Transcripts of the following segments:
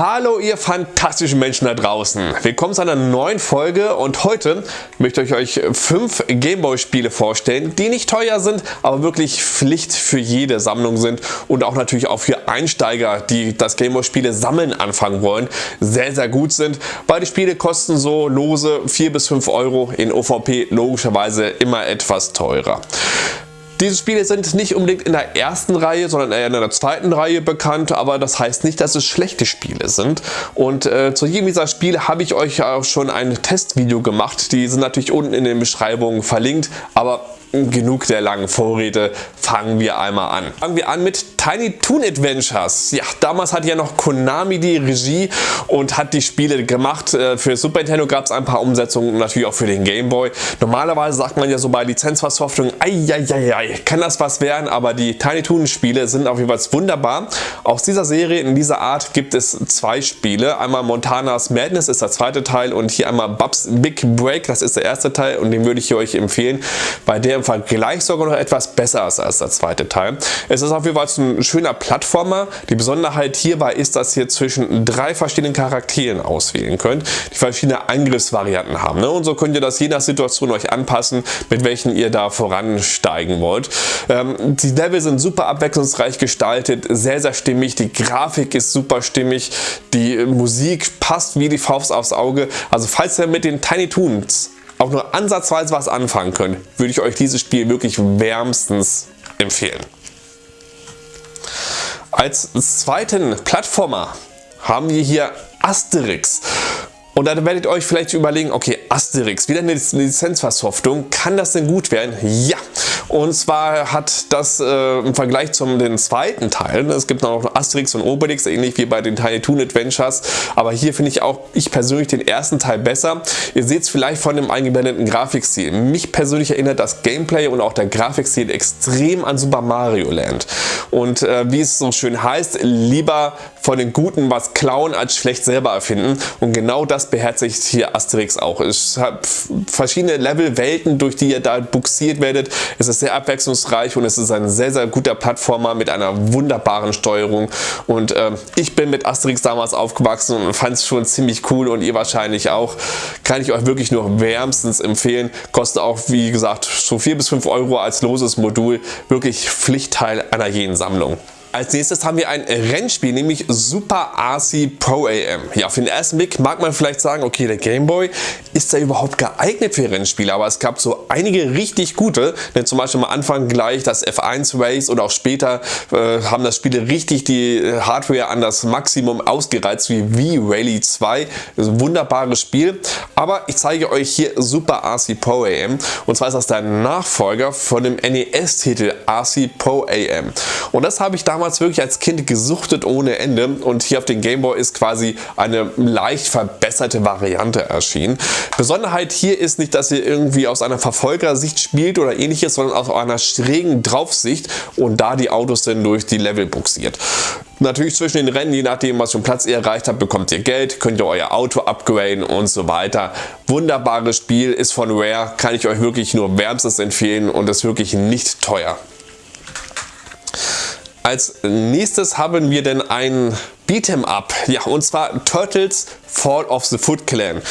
Hallo ihr fantastischen Menschen da draußen. Willkommen zu einer neuen Folge und heute möchte ich euch fünf Gameboy Spiele vorstellen, die nicht teuer sind, aber wirklich Pflicht für jede Sammlung sind und auch natürlich auch für Einsteiger, die das Gameboy Spiele sammeln anfangen wollen, sehr sehr gut sind. Beide Spiele kosten so lose 4 bis 5 Euro, in OVP logischerweise immer etwas teurer. Diese Spiele sind nicht unbedingt in der ersten Reihe, sondern eher in der zweiten Reihe bekannt, aber das heißt nicht, dass es schlechte Spiele sind. Und äh, zu jedem dieser Spiele habe ich euch auch schon ein Testvideo gemacht. Die sind natürlich unten in den Beschreibungen verlinkt, aber genug der langen Vorrede, fangen wir einmal an. Fangen wir an mit Tiny Toon Adventures. Ja, damals hat ja noch Konami die Regie und hat die Spiele gemacht. Äh, für Super Nintendo gab es ein paar Umsetzungen und natürlich auch für den Game Boy. Normalerweise sagt man ja so bei Lizenzversoftungen, eieiei, kann das was werden, aber die Tiny Toon Spiele sind auf jeden Fall wunderbar. Aus dieser Serie, in dieser Art, gibt es zwei Spiele. Einmal Montanas Madness ist der zweite Teil und hier einmal Bubs Big Break, das ist der erste Teil und den würde ich euch empfehlen, bei der im Vergleich sogar noch etwas besser ist als der zweite Teil. Es ist auf jeden Fall ein schöner Plattformer. Die Besonderheit hierbei ist, dass ihr zwischen drei verschiedenen Charakteren auswählen könnt, die verschiedene Angriffsvarianten haben. Ne? Und so könnt ihr das je nach Situation euch anpassen, mit welchen ihr da voransteigen wollt. Ähm, die Level sind super abwechslungsreich gestaltet, sehr sehr stimmig, die Grafik ist super stimmig, die Musik passt wie die Faust aufs Auge. Also falls ihr mit den Tiny Toons auch nur ansatzweise was anfangen könnt, würde ich euch dieses Spiel wirklich wärmstens empfehlen. Als zweiten Plattformer haben wir hier Asterix. Und dann werdet ihr euch vielleicht überlegen, okay, Asterix, wieder eine Lizenzversoftung, kann das denn gut werden? Ja, und zwar hat das äh, im Vergleich zum den zweiten Teil, es gibt noch Asterix und Obelix, ähnlich wie bei den Tiny Toon Adventures, aber hier finde ich auch ich persönlich den ersten Teil besser. Ihr seht es vielleicht von dem eingeblendeten Grafikstil. Mich persönlich erinnert das Gameplay und auch der Grafikstil extrem an Super Mario Land. Und äh, wie es so schön heißt, lieber von den Guten was klauen als schlecht selber erfinden. Und genau das beherzigt hier Asterix auch. Es hat verschiedene Level, Welten, durch die ihr da buxiert werdet. Es ist sehr abwechslungsreich und es ist ein sehr, sehr guter Plattformer mit einer wunderbaren Steuerung. Und äh, ich bin mit Asterix damals aufgewachsen und fand es schon ziemlich cool und ihr wahrscheinlich auch. Kann ich euch wirklich nur wärmstens empfehlen. Kostet auch, wie gesagt, so 4 bis 5 Euro als loses Modul. Wirklich Pflichtteil einer jeden Sammlung. Als nächstes haben wir ein Rennspiel, nämlich Super RC Pro AM. Ja, auf den ersten Blick mag man vielleicht sagen, okay, der Gameboy, ist der überhaupt geeignet für Rennspiele? Aber es gab so einige richtig gute, denn zum Beispiel am Anfang gleich das F1 Race oder auch später äh, haben das Spiele richtig die Hardware an das Maximum ausgereizt, wie V-Rally 2. Das ist ein wunderbares Spiel. Aber ich zeige euch hier Super RC Pro AM und zwar ist das der Nachfolger von dem NES-Titel RC Pro AM. Und das habe ich damals damals wirklich als Kind gesuchtet ohne Ende und hier auf dem Gameboy ist quasi eine leicht verbesserte Variante erschienen. Besonderheit hier ist nicht, dass ihr irgendwie aus einer Verfolgersicht spielt oder ähnliches, sondern aus einer schrägen Draufsicht und da die Autos dann durch die Level buxiert. Natürlich zwischen den Rennen, je nachdem was für einen Platz ihr erreicht habt, bekommt ihr Geld, könnt ihr euer Auto upgraden und so weiter. Wunderbares Spiel, ist von Rare, kann ich euch wirklich nur wärmstens empfehlen und ist wirklich nicht teuer. Als nächstes haben wir denn ein Beat'em Up, ja und zwar Turtles Fall of the Foot Clan.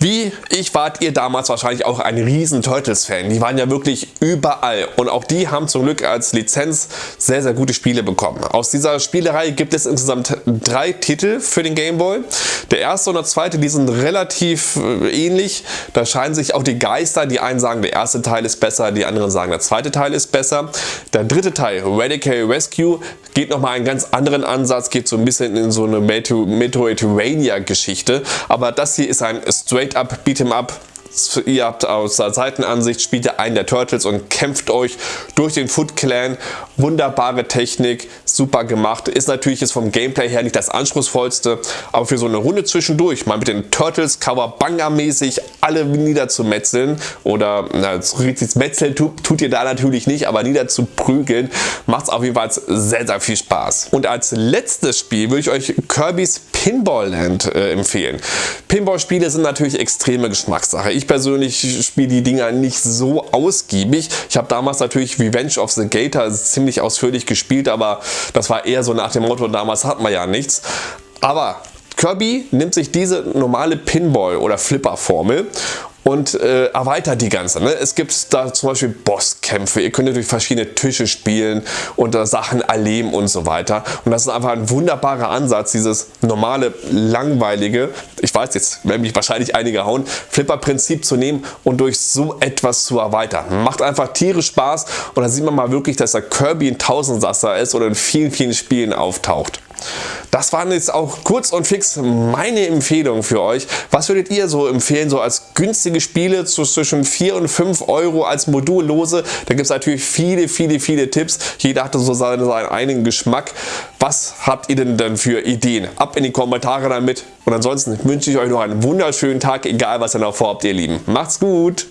Wie ich wart ihr damals wahrscheinlich auch ein riesen Turtles-Fan. Die waren ja wirklich überall und auch die haben zum Glück als Lizenz sehr, sehr gute Spiele bekommen. Aus dieser Spielerei gibt es insgesamt drei Titel für den Game Boy. Der erste und der zweite, die sind relativ äh, ähnlich. Da scheinen sich auch die Geister. Die einen sagen, der erste Teil ist besser, die anderen sagen, der zweite Teil ist besser. Der dritte Teil, Radical Rescue, geht nochmal einen ganz anderen Ansatz, geht so ein bisschen in so eine Metroidvania-Geschichte. Aber das hier ist ein straight up, beat him up ihr habt aus der Seitenansicht, spielt ihr einen der Turtles und kämpft euch durch den Foot Clan. Wunderbare Technik, super gemacht. Ist natürlich jetzt vom Gameplay her nicht das anspruchsvollste, aber für so eine Runde zwischendurch, mal mit den Turtles Kawabanga-mäßig alle niederzumetzeln oder na, richtig Metzeln tut, tut ihr da natürlich nicht, aber niederzuprügeln, macht es auf jeden Fall sehr, sehr viel Spaß. Und als letztes Spiel würde ich euch Kirby's Pinball Land äh, empfehlen. Pinball-Spiele sind natürlich extreme Geschmackssache. Ich persönlich spiele die Dinger nicht so ausgiebig. Ich habe damals natürlich Revenge of the Gator ziemlich ausführlich gespielt, aber das war eher so nach dem Motto, damals hat man ja nichts. Aber Kirby nimmt sich diese normale Pinball- oder Flipper-Formel und äh, erweitert die ganze. Ne? Es gibt da zum Beispiel Bosskämpfe, ihr könnt durch verschiedene Tische spielen und äh, Sachen erleben und so weiter. Und das ist einfach ein wunderbarer Ansatz, dieses normale, langweilige, ich weiß jetzt, werden mich wahrscheinlich einige hauen, Flipper-Prinzip zu nehmen und durch so etwas zu erweitern. Macht einfach tierisch Spaß und da sieht man mal wirklich, dass der Kirby ein Tausendsasser ist oder in vielen, vielen Spielen auftaucht. Das waren jetzt auch kurz und fix meine Empfehlungen für euch. Was würdet ihr so empfehlen, so als günstige Spiele zwischen 4 und 5 Euro als Modullose? Da gibt es natürlich viele, viele, viele Tipps. Jeder hatte so seinen, seinen eigenen Geschmack. Was habt ihr denn dann für Ideen? Ab in die Kommentare damit. Und ansonsten wünsche ich euch noch einen wunderschönen Tag, egal was ihr noch vorhabt, ihr Lieben. Macht's gut!